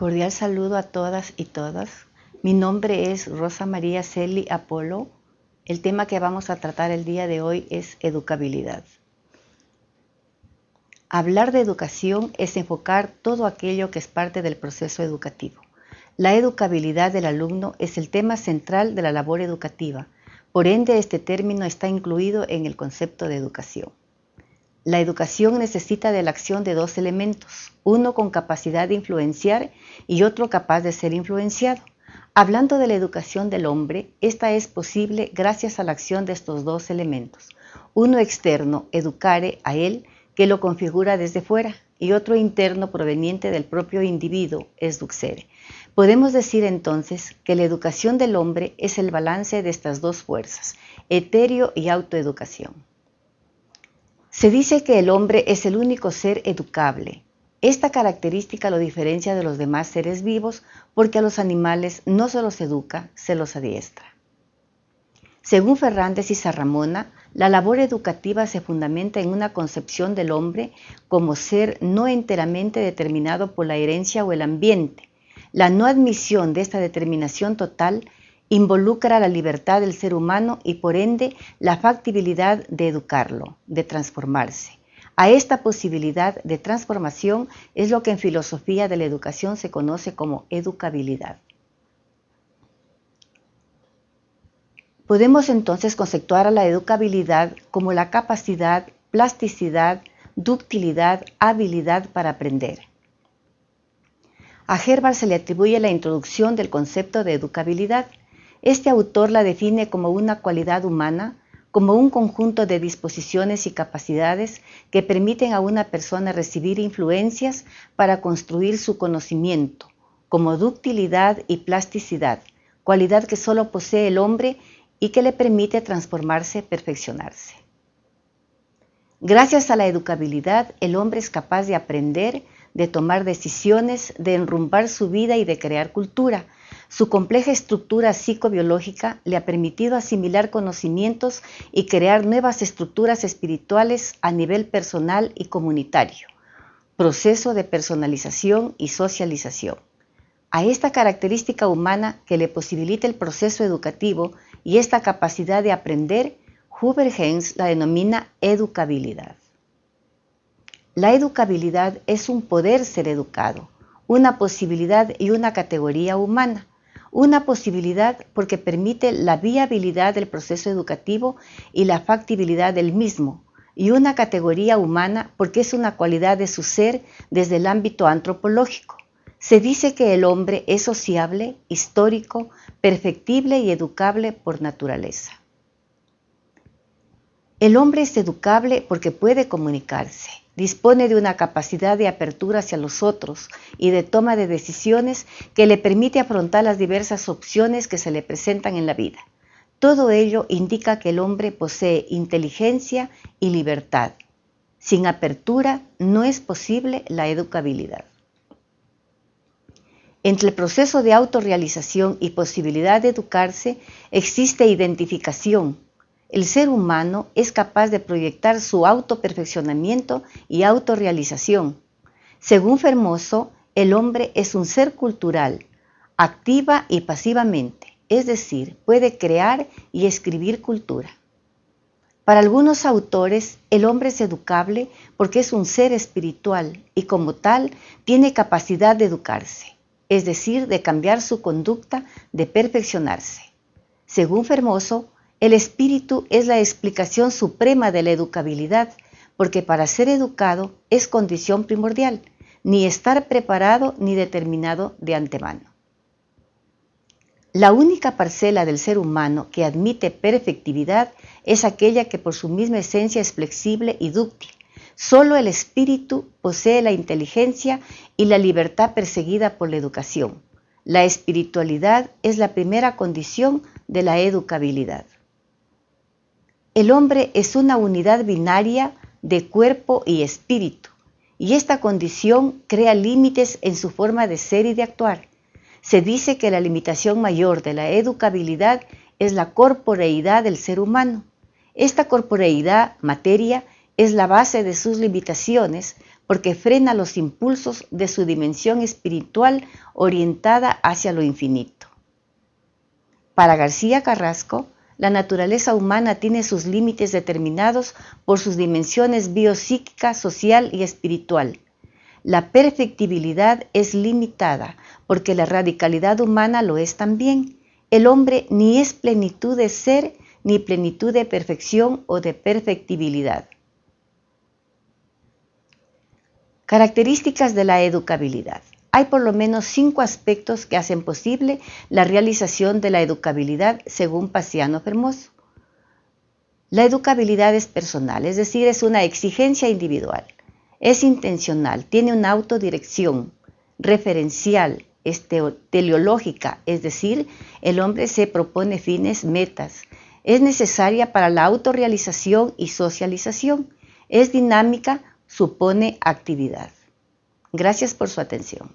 Cordial saludo a todas y todas. Mi nombre es Rosa María Celi Apolo. El tema que vamos a tratar el día de hoy es educabilidad. Hablar de educación es enfocar todo aquello que es parte del proceso educativo. La educabilidad del alumno es el tema central de la labor educativa. Por ende, este término está incluido en el concepto de educación. La educación necesita de la acción de dos elementos, uno con capacidad de influenciar y otro capaz de ser influenciado. Hablando de la educación del hombre, esta es posible gracias a la acción de estos dos elementos. Uno externo, educare a él, que lo configura desde fuera, y otro interno proveniente del propio individuo, es. Podemos decir entonces que la educación del hombre es el balance de estas dos fuerzas, etéreo y autoeducación. Se dice que el hombre es el único ser educable. Esta característica lo diferencia de los demás seres vivos porque a los animales no se los educa, se los adiestra. Según Fernández y Sarramona, la labor educativa se fundamenta en una concepción del hombre como ser no enteramente determinado por la herencia o el ambiente. La no admisión de esta determinación total involucra la libertad del ser humano y por ende la factibilidad de educarlo, de transformarse. A esta posibilidad de transformación es lo que en filosofía de la educación se conoce como educabilidad. Podemos entonces conceptuar a la educabilidad como la capacidad, plasticidad, ductilidad, habilidad para aprender. A Herbert se le atribuye la introducción del concepto de educabilidad, este autor la define como una cualidad humana, como un conjunto de disposiciones y capacidades que permiten a una persona recibir influencias para construir su conocimiento, como ductilidad y plasticidad, cualidad que solo posee el hombre y que le permite transformarse, perfeccionarse. Gracias a la educabilidad, el hombre es capaz de aprender, de tomar decisiones, de enrumbar su vida y de crear cultura, su compleja estructura psicobiológica le ha permitido asimilar conocimientos y crear nuevas estructuras espirituales a nivel personal y comunitario. Proceso de personalización y socialización. A esta característica humana que le posibilita el proceso educativo y esta capacidad de aprender, Huber Hens la denomina educabilidad. La educabilidad es un poder ser educado, una posibilidad y una categoría humana una posibilidad porque permite la viabilidad del proceso educativo y la factibilidad del mismo, y una categoría humana porque es una cualidad de su ser desde el ámbito antropológico. Se dice que el hombre es sociable, histórico, perfectible y educable por naturaleza. El hombre es educable porque puede comunicarse, dispone de una capacidad de apertura hacia los otros y de toma de decisiones que le permite afrontar las diversas opciones que se le presentan en la vida. Todo ello indica que el hombre posee inteligencia y libertad. Sin apertura no es posible la educabilidad. Entre el proceso de autorrealización y posibilidad de educarse existe identificación, el ser humano es capaz de proyectar su autoperfeccionamiento y autorrealización. Según Fermoso, el hombre es un ser cultural, activa y pasivamente, es decir, puede crear y escribir cultura. Para algunos autores, el hombre es educable porque es un ser espiritual y como tal tiene capacidad de educarse, es decir, de cambiar su conducta, de perfeccionarse. Según Fermoso, el espíritu es la explicación suprema de la educabilidad, porque para ser educado es condición primordial, ni estar preparado ni determinado de antemano. La única parcela del ser humano que admite perfectividad es aquella que por su misma esencia es flexible y dúctil. Solo el espíritu posee la inteligencia y la libertad perseguida por la educación. La espiritualidad es la primera condición de la educabilidad. El hombre es una unidad binaria de cuerpo y espíritu, y esta condición crea límites en su forma de ser y de actuar. Se dice que la limitación mayor de la educabilidad es la corporeidad del ser humano. Esta corporeidad, materia, es la base de sus limitaciones porque frena los impulsos de su dimensión espiritual orientada hacia lo infinito. Para García Carrasco, la naturaleza humana tiene sus límites determinados por sus dimensiones biopsíquica, social y espiritual. La perfectibilidad es limitada porque la radicalidad humana lo es también. El hombre ni es plenitud de ser ni plenitud de perfección o de perfectibilidad. Características de la educabilidad. Hay por lo menos cinco aspectos que hacen posible la realización de la educabilidad según Paciano Fermoso. La educabilidad es personal, es decir, es una exigencia individual. Es intencional, tiene una autodirección, referencial, es teleológica, es decir, el hombre se propone fines, metas. Es necesaria para la autorrealización y socialización. Es dinámica, supone actividad. Gracias por su atención.